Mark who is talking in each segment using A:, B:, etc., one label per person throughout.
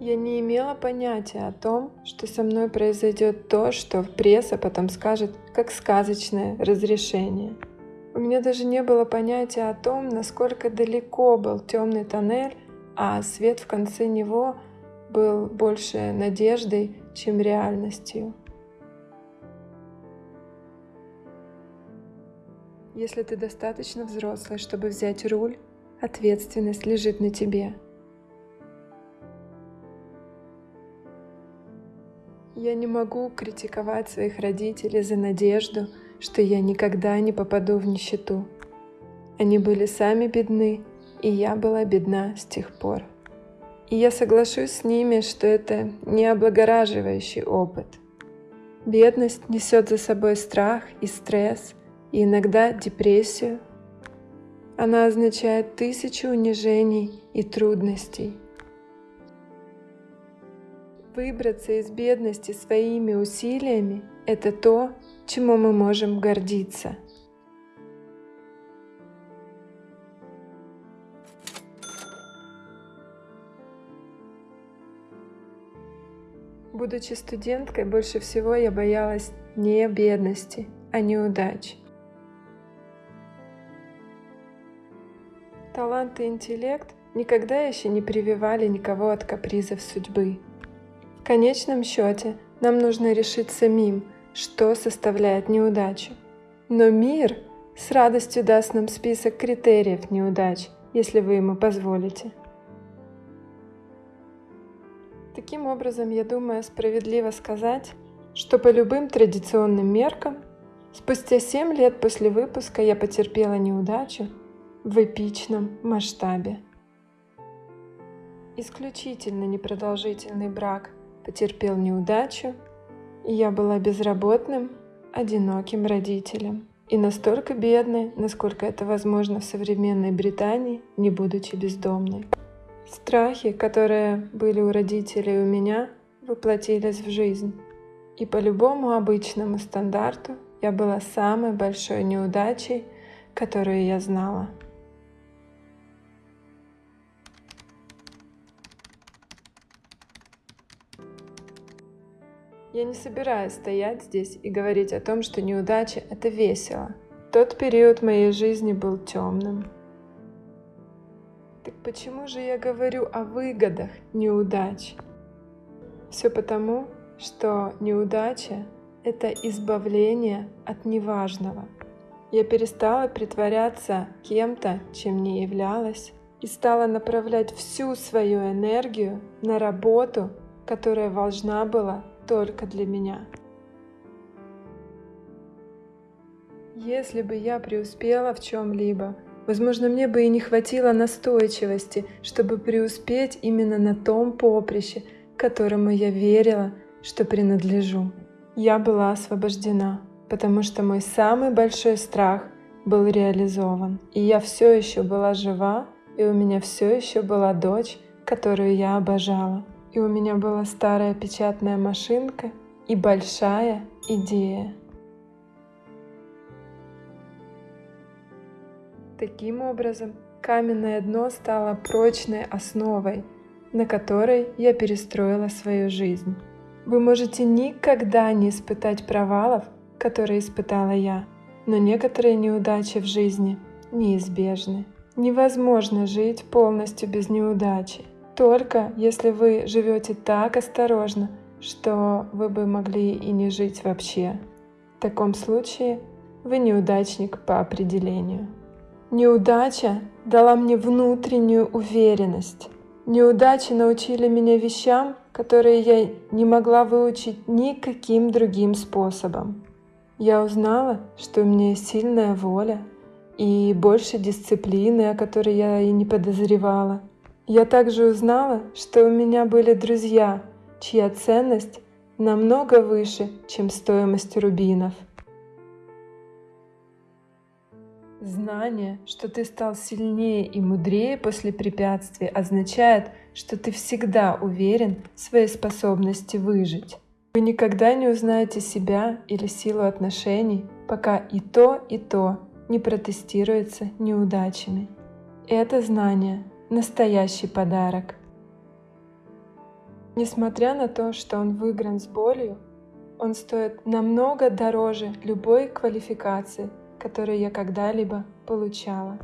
A: Я не имела понятия о том, что со мной произойдет то, что пресса потом скажет как сказочное разрешение. У меня даже не было понятия о том, насколько далеко был темный тоннель, а свет в конце него был больше надеждой, чем реальностью. Если ты достаточно взрослый, чтобы взять руль, ответственность лежит на тебе – Я не могу критиковать своих родителей за надежду, что я никогда не попаду в нищету. Они были сами бедны, и я была бедна с тех пор. И я соглашусь с ними, что это не облагораживающий опыт. Бедность несет за собой страх и стресс, и иногда депрессию. Она означает тысячу унижений и трудностей – Выбраться из бедности своими усилиями – это то, чему мы можем гордиться. Будучи студенткой, больше всего я боялась не бедности, а неудач. Талант и интеллект никогда еще не прививали никого от капризов судьбы. Конечном счете нам нужно решить самим, что составляет неудачу. Но мир с радостью даст нам список критериев неудач, если вы ему позволите. Таким образом, я думаю, справедливо сказать, что по любым традиционным меркам, спустя 7 лет после выпуска я потерпела неудачу в эпичном масштабе. Исключительно непродолжительный брак – потерпел неудачу, и я была безработным, одиноким родителем. И настолько бедной, насколько это возможно в современной Британии, не будучи бездомной. Страхи, которые были у родителей у меня, воплотились в жизнь. И по любому обычному стандарту я была самой большой неудачей, которую я знала. Я не собираюсь стоять здесь и говорить о том, что неудача — это весело. Тот период моей жизни был темным. Так почему же я говорю о выгодах неудач? Все потому, что неудача — это избавление от неважного. Я перестала притворяться кем-то, чем не являлась, и стала направлять всю свою энергию на работу, которая должна была только для меня. Если бы я преуспела в чем-либо, возможно, мне бы и не хватило настойчивости, чтобы преуспеть именно на том поприще, которому я верила, что принадлежу. Я была освобождена, потому что мой самый большой страх был реализован. И я все еще была жива, и у меня все еще была дочь, которую я обожала. И у меня была старая печатная машинка и большая идея. Таким образом, каменное дно стало прочной основой, на которой я перестроила свою жизнь. Вы можете никогда не испытать провалов, которые испытала я, но некоторые неудачи в жизни неизбежны. Невозможно жить полностью без неудачи только если вы живете так осторожно, что вы бы могли и не жить вообще. В таком случае вы неудачник по определению. Неудача дала мне внутреннюю уверенность. Неудачи научили меня вещам, которые я не могла выучить никаким другим способом. Я узнала, что у меня есть сильная воля и больше дисциплины, о которой я и не подозревала. Я также узнала, что у меня были друзья, чья ценность намного выше, чем стоимость рубинов. Знание, что ты стал сильнее и мудрее после препятствий, означает, что ты всегда уверен в своей способности выжить. Вы никогда не узнаете себя или силу отношений, пока и то, и то не протестируется неудачами. Это знание настоящий подарок. Несмотря на то, что он выигран с болью, он стоит намного дороже любой квалификации, которую я когда-либо получала.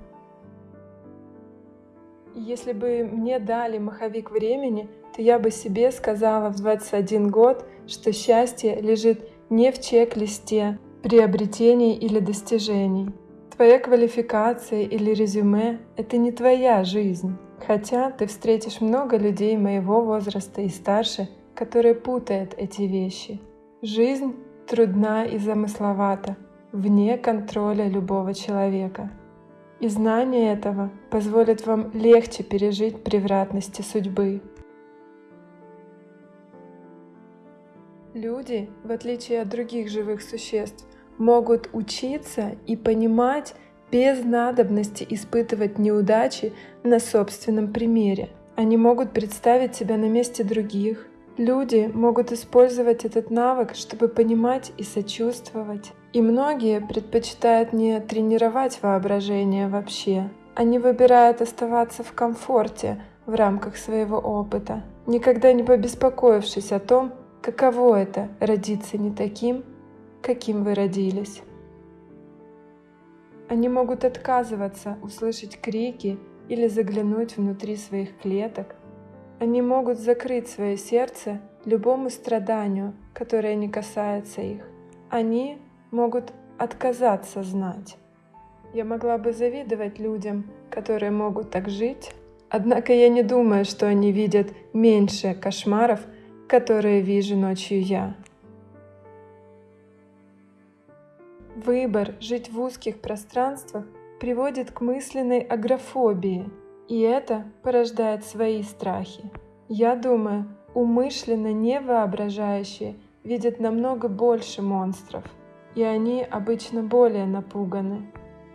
A: Если бы мне дали маховик времени, то я бы себе сказала в 21 год, что счастье лежит не в чек-листе приобретений или достижений. Твоя квалификация или резюме — это не твоя жизнь. Хотя ты встретишь много людей моего возраста и старше, которые путают эти вещи. Жизнь трудна и замысловата, вне контроля любого человека. И знание этого позволит вам легче пережить превратности судьбы. Люди, в отличие от других живых существ, могут учиться и понимать без надобности испытывать неудачи на собственном примере. Они могут представить себя на месте других. Люди могут использовать этот навык, чтобы понимать и сочувствовать. И многие предпочитают не тренировать воображение вообще. Они выбирают оставаться в комфорте в рамках своего опыта, никогда не побеспокоившись о том, каково это родиться не таким, каким вы родились. Они могут отказываться услышать крики или заглянуть внутри своих клеток. Они могут закрыть свое сердце любому страданию, которое не касается их. Они могут отказаться знать. Я могла бы завидовать людям, которые могут так жить, однако я не думаю, что они видят меньше кошмаров, которые вижу ночью я. Выбор жить в узких пространствах приводит к мысленной агрофобии, и это порождает свои страхи. Я думаю, умышленно невоображающие видят намного больше монстров, и они обычно более напуганы.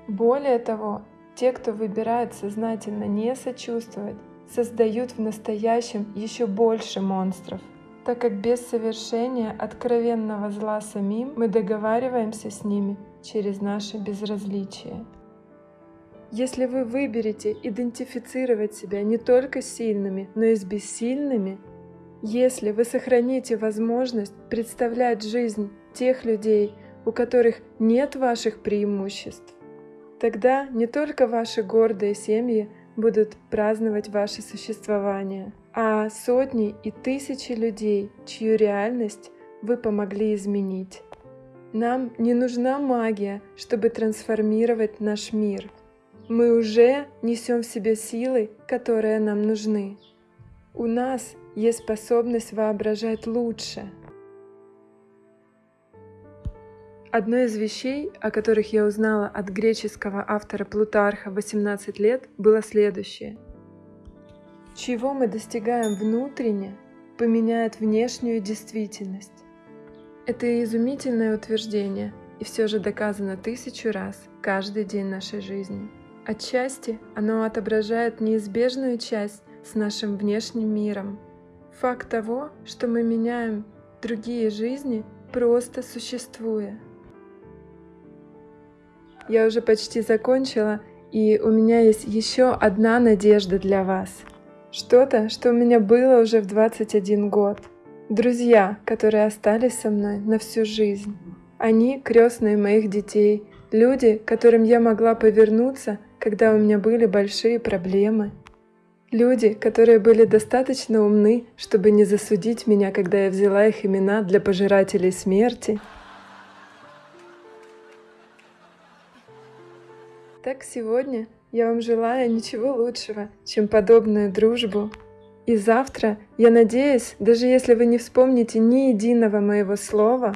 A: Более того, те, кто выбирает сознательно не сочувствовать, создают в настоящем еще больше монстров так как без совершения откровенного зла самим мы договариваемся с ними через наше безразличие. Если вы выберете идентифицировать себя не только сильными, но и с бессильными, если вы сохраните возможность представлять жизнь тех людей, у которых нет ваших преимуществ, тогда не только ваши гордые семьи будут праздновать ваше существование – а сотни и тысячи людей, чью реальность вы помогли изменить. Нам не нужна магия, чтобы трансформировать наш мир. Мы уже несем в себе силы, которые нам нужны. У нас есть способность воображать лучше. Одной из вещей, о которых я узнала от греческого автора Плутарха 18 лет, было следующее – чего мы достигаем внутренне, поменяет внешнюю действительность. Это изумительное утверждение, и все же доказано тысячу раз каждый день нашей жизни. Отчасти оно отображает неизбежную часть с нашим внешним миром. Факт того, что мы меняем другие жизни, просто существуя. Я уже почти закончила, и у меня есть еще одна надежда для вас. Что-то, что у меня было уже в 21 год. Друзья, которые остались со мной на всю жизнь. Они крестные моих детей, люди, которым я могла повернуться, когда у меня были большие проблемы. Люди, которые были достаточно умны, чтобы не засудить меня, когда я взяла их имена для пожирателей смерти. Так сегодня я вам желаю ничего лучшего, чем подобную дружбу. И завтра, я надеюсь, даже если вы не вспомните ни единого моего слова,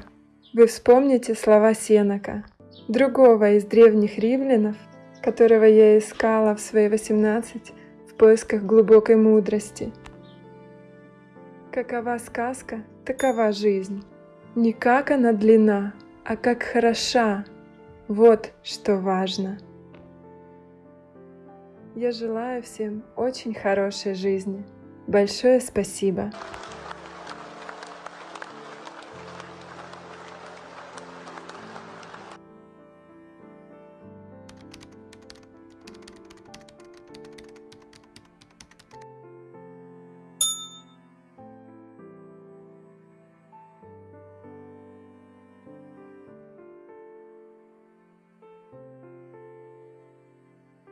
A: вы вспомните слова Сенака, другого из древних римлянов, которого я искала в свои 18 в поисках глубокой мудрости. Какова сказка, такова жизнь. Не как она длина, а как хороша. Вот что важно. Я желаю всем очень хорошей жизни. Большое спасибо.